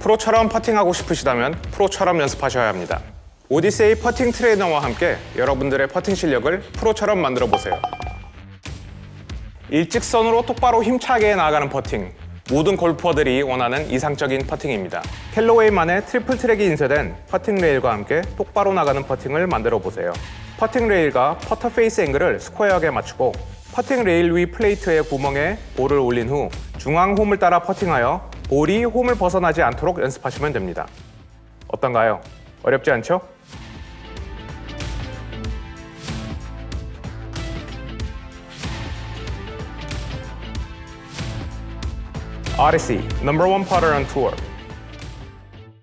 프로처럼 퍼팅하고 싶으시다면 프로처럼 연습하셔야 합니다. 오디세이 퍼팅 트레이너와 함께 여러분들의 퍼팅 실력을 프로처럼 만들어 보세요. 일직선으로 똑바로 힘차게 나아가는 퍼팅 모든 골퍼들이 원하는 이상적인 퍼팅입니다. 캘로웨이만의 Triple Track이 인쇄된 퍼팅 레일과 함께 똑바로 나가는 퍼팅을 만들어 보세요. 퍼팅 레일과 퍼터 페이스 앵글을 스퀘어하게 맞추고 퍼팅 레일 위 플레이트의 구멍에 볼을 올린 후 중앙 홈을 따라 퍼팅하여 볼이 홈을 벗어나지 않도록 연습하시면 됩니다. 어떤가요? 어렵지 않죠? Odyssey, number.